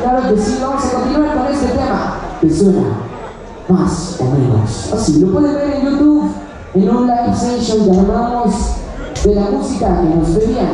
Claro que sí, vamos a continuar con este tema. Que suena más o menos así. Lo pueden ver en YouTube, en un live session que armamos de la música que nos pedían.